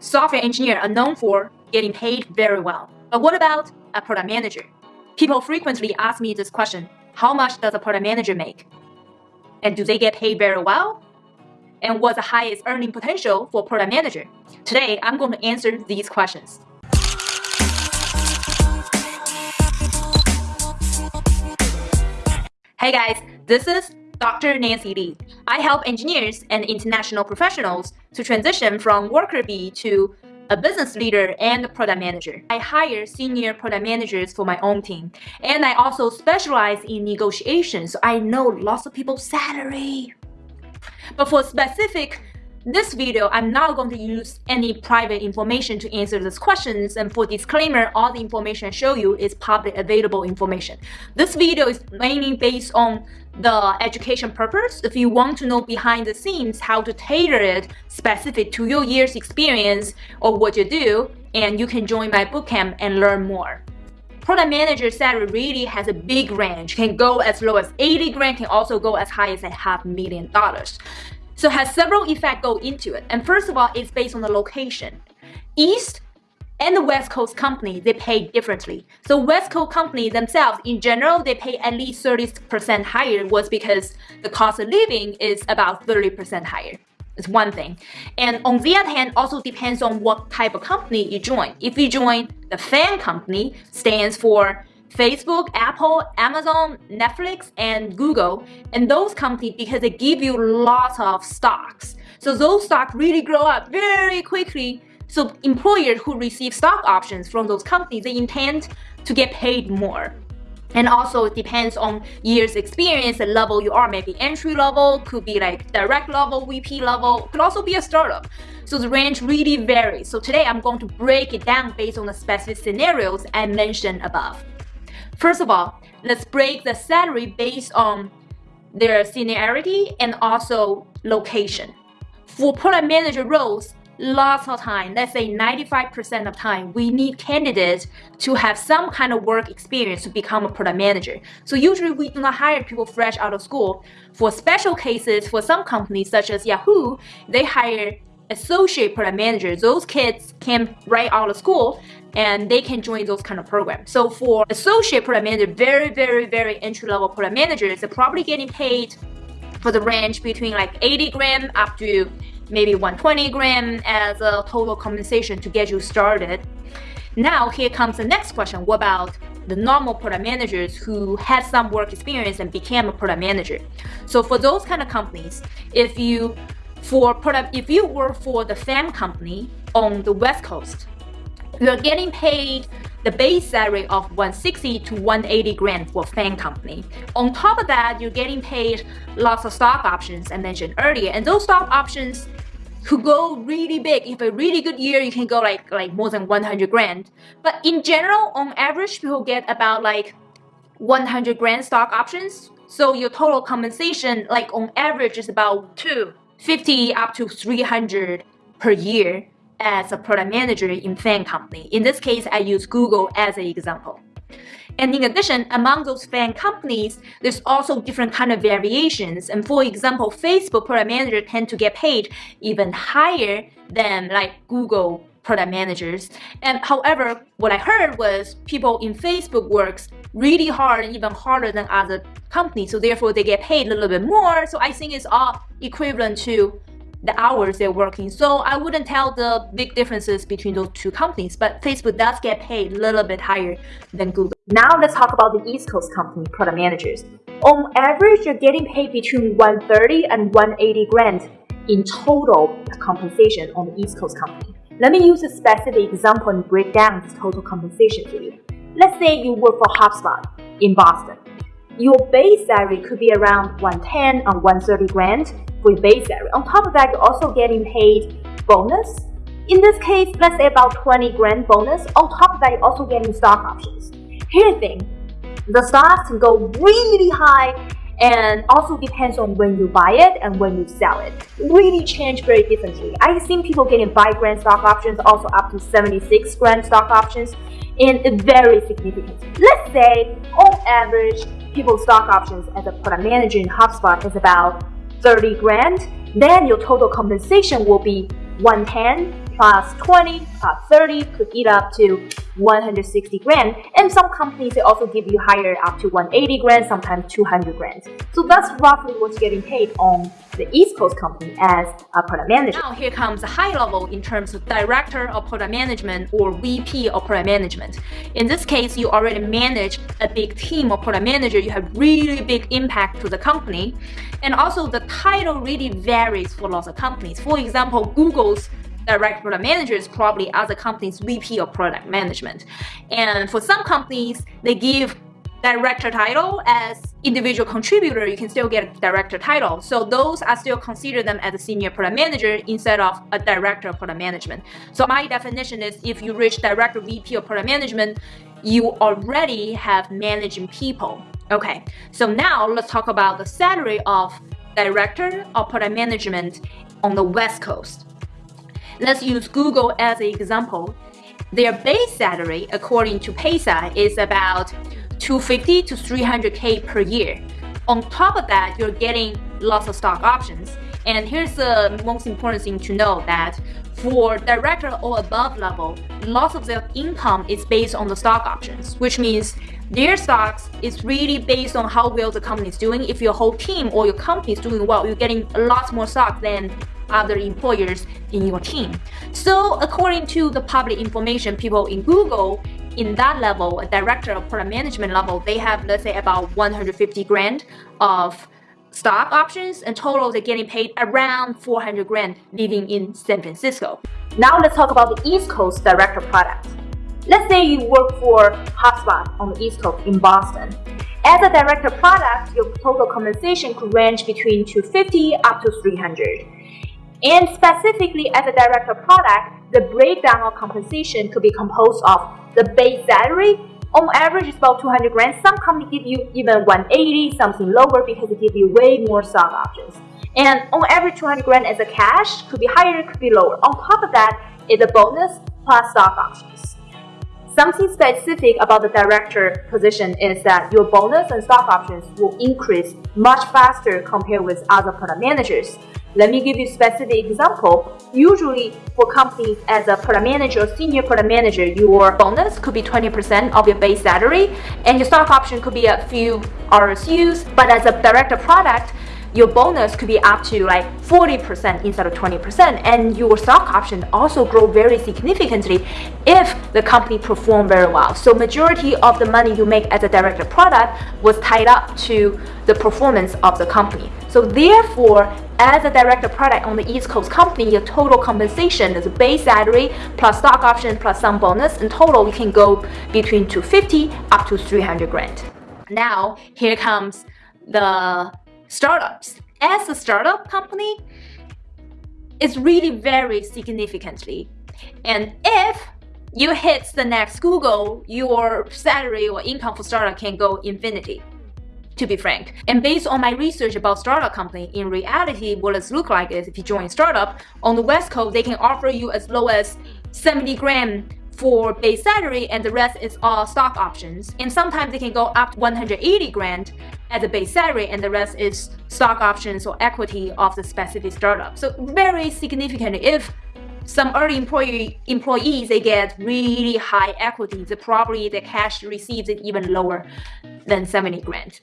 software engineers are known for getting paid very well. But what about a product manager? People frequently ask me this question, how much does a product manager make? And do they get paid very well? And what's the highest earning potential for product manager? Today, I'm going to answer these questions. Hey guys, this is Dr. Nancy Li. I help engineers and international professionals to transition from worker bee to a business leader and product manager. I hire senior product managers for my own team. And I also specialize in negotiations, so I know lots of people's salary. But for specific this video, I'm not going to use any private information to answer these questions. And for disclaimer, all the information I show you is public available information. This video is mainly based on the education purpose. If you want to know behind the scenes how to tailor it specific to your year's experience or what you do, and you can join my bootcamp and learn more. Product manager salary really has a big range, can go as low as 80 grand, can also go as high as a half million dollars. So it has several effects go into it. And first of all, it's based on the location. East and the West Coast company, they pay differently. So West Coast companies themselves, in general, they pay at least 30% higher was because the cost of living is about 30% higher. It's one thing. And on the other hand, also depends on what type of company you join. If you join the FAANG company, stands for Facebook, Apple, Amazon, Netflix, and Google, and those companies because they give you lots of stocks. So those stocks really grow up very quickly. So employers who receive stock options from those companies, they intend to get paid more. And also it depends on years experience, the level you are, maybe entry level, could be like direct level, VP level, could also be a startup. So the range really varies. So today I'm going to break it down based on the specific scenarios I mentioned above. First of all, let's break the salary based on their seniority and also location. For product manager roles, lots of time, let's say 95% of time, we need candidates to have some kind of work experience to become a product manager. So usually we do not hire people fresh out of school. For special cases, for some companies such as Yahoo, they hire associate product managers. Those kids came right out of school and they can join those kind of programs. So for associate product manager, very, very, very entry-level product managers, they're probably getting paid for the range between like 80 grand up to maybe 120 grand as a total compensation to get you started. Now here comes the next question. What about the normal product managers who had some work experience and became a product manager? So for those kind of companies, if you for product if you work for the FAANG company on the West Coast, you're getting paid the base salary of 160 to 180 grand for FAANG company. On top of that, you're getting paid lots of stock options I mentioned earlier. And those stock options could go really big. If a really good year, you can go like, like more than 100 grand. But in general, on average, people get about like 100 grand stock options. So your total compensation, like on average, is about 250 up to 300 per year as a product manager in FAANG company. In this case, I use Google as an example. And in addition, among those FAANG companies, there's also different kind of variations. And for example, Facebook product manager tend to get paid even higher than like Google product managers. And however, what I heard was people in Facebook works really hard and even harder than other companies. So therefore they get paid a little bit more. So I think it's all equivalent to the hours they're working. So I wouldn't tell the big differences between those two companies, but Facebook does get paid a little bit higher than Google. Now let's talk about the East Coast company product managers. On average, you're getting paid between 130 and 180 grand in total compensation on the East Coast company. Let me use a specific example and break down this total compensation for you. Let's say you work for HubSpot in Boston. Your base salary could be around 110 or 130 grand with base salary. On top of that, you're also getting paid bonus. In this case, let's say about 20 grand bonus. On top of that, you're also getting stock options. Here's the thing, the stocks can go really high and also depends on when you buy it and when you sell it. Really change very differently. I've seen people getting 5 grand stock options, also up to 76 grand stock options, and very significant. Let's say, on average, people's stock options as a product manager in HubSpot is about 30 grand, then your total compensation will be 110 plus 20 plus 30 could eat up to 160 grand. And some companies, they also give you higher up to 180 grand, sometimes 200 grand. So that's roughly what you're getting paid on the East Coast company as a product manager. Now here comes a high level in terms of director of product management or VP of product management. In this case, you already manage a big team of product manager. You have really big impact to the company. And also the title really varies for lots of companies. For example, Google's direct product managers probably other companies VP of product management. And for some companies, they give director title as individual contributor, you can still get a director title. So those are still consider them as a senior product manager instead of a director of product management. So my definition is if you reach director VP of product management, you already have managing people. Okay, so now let's talk about the salary of director of product management on the West Coast. Let's use Google as an example. Their base salary, according to Paysa, is about 250 to 300k per year. On top of that, you're getting lots of stock options. And here's the most important thing to know that for director or above level, lots of their income is based on the stock options, which means their stocks is really based on how well the company is doing. If your whole team or your company is doing well, you're getting a lot more stock than other employers in your team. So according to the public information, people in Google, in that level, a director of product management level, they have, let's say, about 150 grand of stock options. and total, they're getting paid around 400 grand living in San Francisco. Now let's talk about the East Coast director product. Let's say you work for HubSpot on the East Coast in Boston. As a director product, your total compensation could range between 250 up to 300. And specifically as a director product, the breakdown of compensation could be composed of the base salary, on average it's about 200 grand. Some companies give you even 180, something lower because they give you way more stock options. And on average 200 grand as a cash, could be higher, could be lower. On top of that is a bonus plus stock options. Something specific about the director position is that your bonus and stock options will increase much faster compared with other product managers. Let me give you a specific example. Usually for companies as a product manager or senior product manager, your bonus could be 20% of your base salary and your stock option could be a few RSUs. But as a director product, your bonus could be up to like 40% instead of 20% and your stock option also grow very significantly if the company perform very well. So majority of the money you make as a director product was tied up to the performance of the company. So therefore, as a director product on the East Coast company, your total compensation is a base salary plus stock option plus some bonus. In total, you can go between 250 up to 300 grand. Now, here comes the startups. As a startup company, it's really very significantly. And if you hit the next Google, your salary or income for startup can go infinity to be frank. And based on my research about startup company, in reality, what it look like is if you join startup, on the West Coast, they can offer you as low as 70 grand for base salary and the rest is all stock options. And sometimes they can go up to 180 grand as a base salary and the rest is stock options or equity of the specific startup. So very significant if some early employee employees they get really high equity, the probably the cash received is even lower than 70 grand.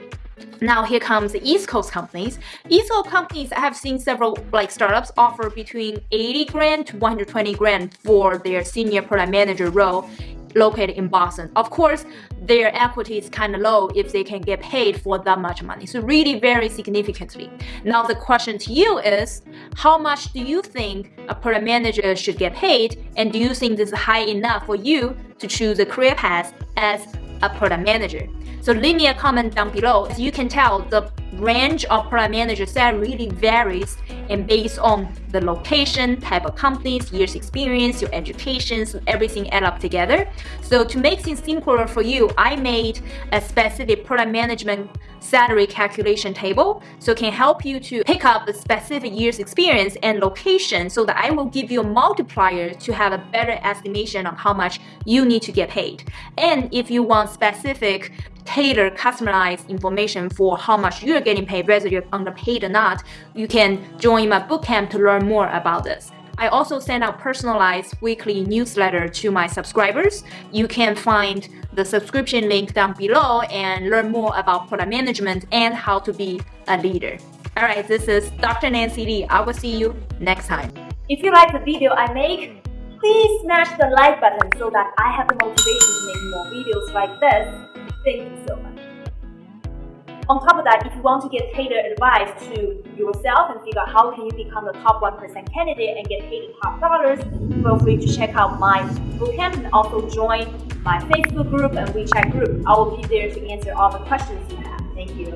Now here comes the East Coast companies. East Coast companies I have seen several like startups offer between 80 grand to 120 grand for their senior product manager role located in Boston. Of course, their equity is kind of low if they can get paid for that much money. So really very significantly. Now the question to you is, how much do you think a product manager should get paid? And do you think this is high enough for you to choose a career path as a product manager? So leave me a comment down below. As you can tell, the range of product manager salary really varies and based on the location, type of companies, years experience, your education, so everything add up together. So to make things simpler for you, I made a specific product management salary calculation table so it can help you to pick up the specific years experience and location so that I will give you a multiplier to have a better estimation on how much you need to get paid. And if you want specific tailored, customized information for how much you're getting paid, whether you're underpaid or not, you can join my bootcamp to learn more about this. I also send out personalized weekly newsletter to my subscribers. You can find the subscription link down below and learn more about product management and how to be a leader. All right, this is Dr. Nancy Li. I will see you next time. If you like the video I make, please smash the like button so that I have the motivation to make more videos like this. Thank you so much. On top of that, if you want to get tailored advice to yourself and figure out how can you become the top 1% candidate and get paid top dollars, feel free to check out my bootcamp and also join my Facebook group and WeChat group. I will be there to answer all the questions you have. Thank you.